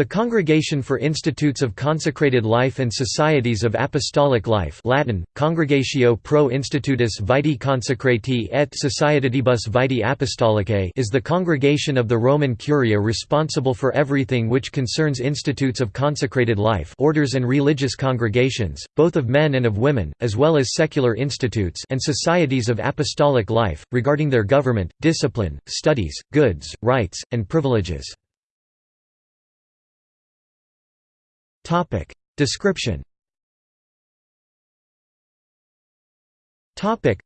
The Congregation for Institutes of Consecrated Life and Societies of Apostolic Life Latin, Congregatio pro Institutis Vitae Consecratae et Societatibus Vitae Apostolicae is the congregation of the Roman Curia responsible for everything which concerns institutes of consecrated life orders and religious congregations, both of men and of women, as well as secular institutes and societies of apostolic life, regarding their government, discipline, studies, goods, rights, and privileges. Topic. Description Topic.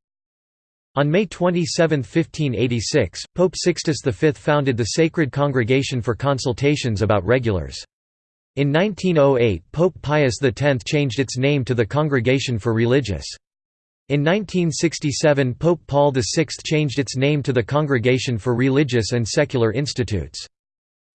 On May 27, 1586, Pope Sixtus V founded the Sacred Congregation for consultations about regulars. In 1908 Pope Pius X changed its name to the Congregation for Religious. In 1967 Pope Paul VI changed its name to the Congregation for Religious and Secular Institutes.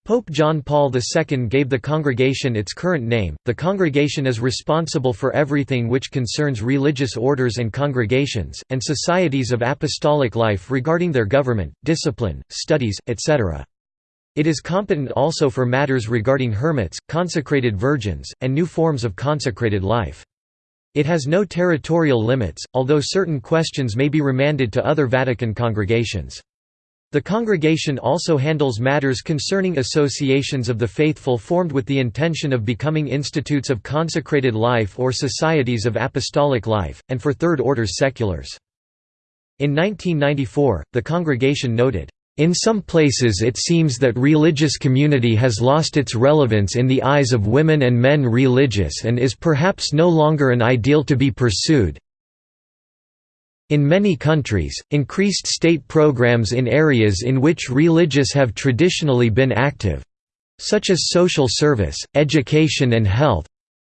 Pope John Paul II gave the congregation its current name. The congregation is responsible for everything which concerns religious orders and congregations, and societies of apostolic life regarding their government, discipline, studies, etc. It is competent also for matters regarding hermits, consecrated virgins, and new forms of consecrated life. It has no territorial limits, although certain questions may be remanded to other Vatican congregations. The congregation also handles matters concerning associations of the faithful formed with the intention of becoming institutes of consecrated life or societies of apostolic life, and for third orders seculars. In 1994, the congregation noted, in some places it seems that religious community has lost its relevance in the eyes of women and men religious and is perhaps no longer an ideal to be pursued, in many countries, increased state programs in areas in which religious have traditionally been active—such as social service, education and health,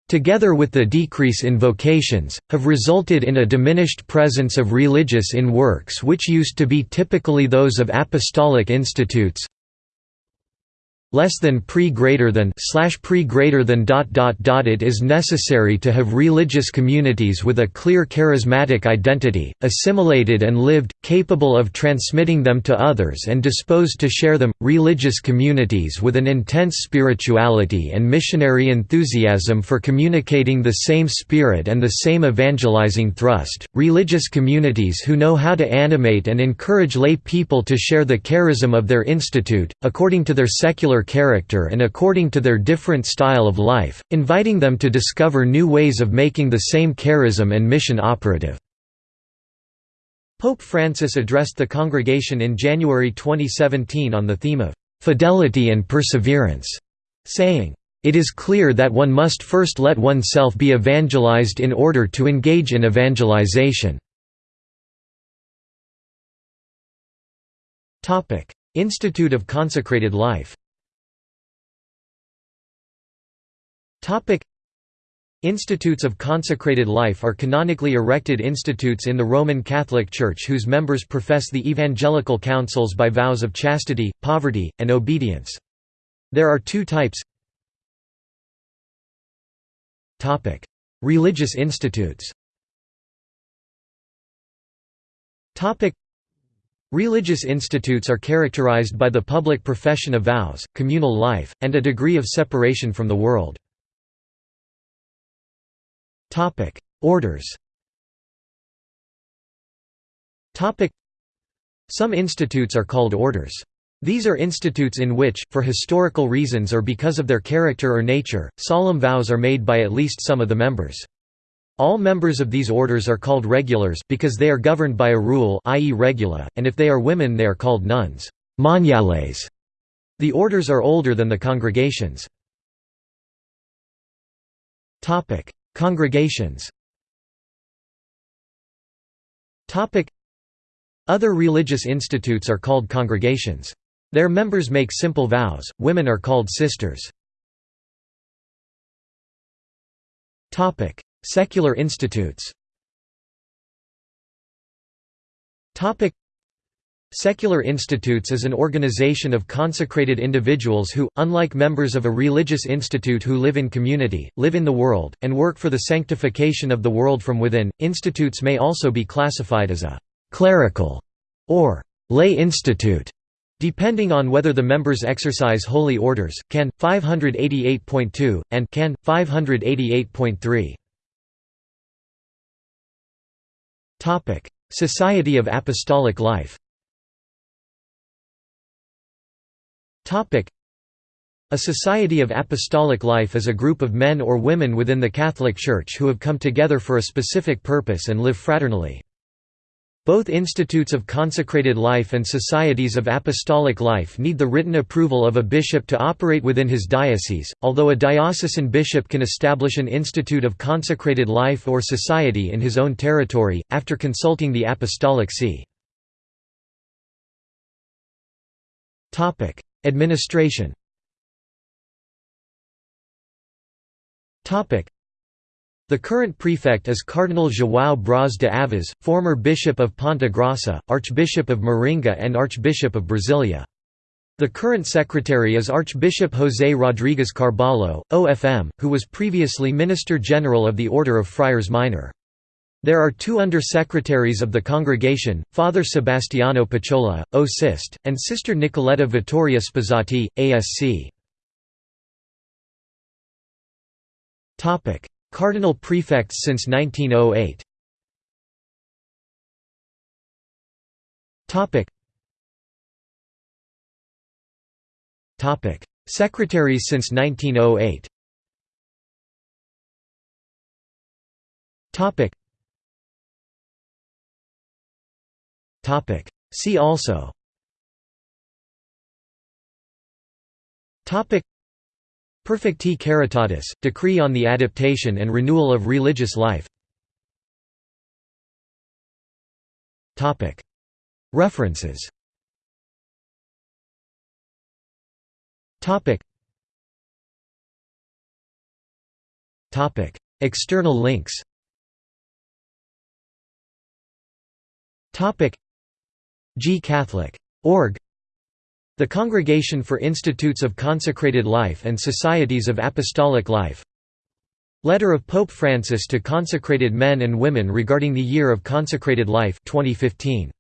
together with the decrease in vocations, have resulted in a diminished presence of religious in works which used to be typically those of apostolic institutes, less than pre greater than slash pre greater than dot dot dot it is necessary to have religious communities with a clear charismatic identity assimilated and lived capable of transmitting them to others and disposed to share them. Religious communities with an intense spirituality and missionary enthusiasm for communicating the same spirit and the same evangelizing thrust. Religious communities who know how to animate and encourage lay people to share the charism of their institute according to their secular character and according to their different style of life, inviting them to discover new ways of making the same charism and mission operative. Pope Francis addressed the congregation in January 2017 on the theme of "...fidelity and perseverance", saying, "...it is clear that one must first let oneself be evangelized in order to engage in evangelization." Institute of Consecrated Life Topic. Institutes of consecrated life are canonically erected institutes in the Roman Catholic Church whose members profess the evangelical counsels by vows of chastity, poverty, and obedience. There are two types. Religious institutes. Religious institutes are characterized by the public profession of vows, communal life, and a degree of separation from the world. Topic: Orders. Topic: Some institutes are called orders. These are institutes in which, for historical reasons or because of their character or nature, solemn vows are made by at least some of the members. All members of these orders are called regulars, because they are governed by a rule i.e. regula, and if they are women they are called nuns moniales". The orders are older than the congregations. Congregations. Other religious institutes are called congregations. Their members make simple vows, women are called sisters. Secular institutes Secular institutes is an organization of consecrated individuals who, unlike members of a religious institute who live in community, live in the world, and work for the sanctification of the world from within. Institutes may also be classified as a clerical or lay institute, Depending on whether the members exercise holy orders, Can. 588.2, and Can. 588.3. Society of Apostolic Life a Society of Apostolic Life is a group of men or women within the Catholic Church who have come together for a specific purpose and live fraternally. Both institutes of consecrated life and societies of apostolic life need the written approval of a bishop to operate within his diocese, although a diocesan bishop can establish an institute of consecrated life or society in his own territory, after consulting the Apostolic See. Administration the current prefect is Cardinal João Braz de Aviz, former Bishop of Ponta Grossa, Archbishop of Maringa and Archbishop of Brasilia. The current secretary is Archbishop José Rodríguez Carballo, OFM, who was previously Minister General of the Order of Friars Minor. There are two under-secretaries of the congregation, Father Sebastiano Paciolla, O Sist, and Sister Nicoletta Vittoria Sposati, ASC. Cardinal prefects since 1908 Secretaries since 1908 See also. Perfectae Caritatis, Decree on the Adaptation and Renewal of Religious Life. References. External links G-Catholic.org the Congregation for Institutes of Consecrated Life and Societies of Apostolic Life Letter of Pope Francis to consecrated men and women regarding the Year of Consecrated Life 2015.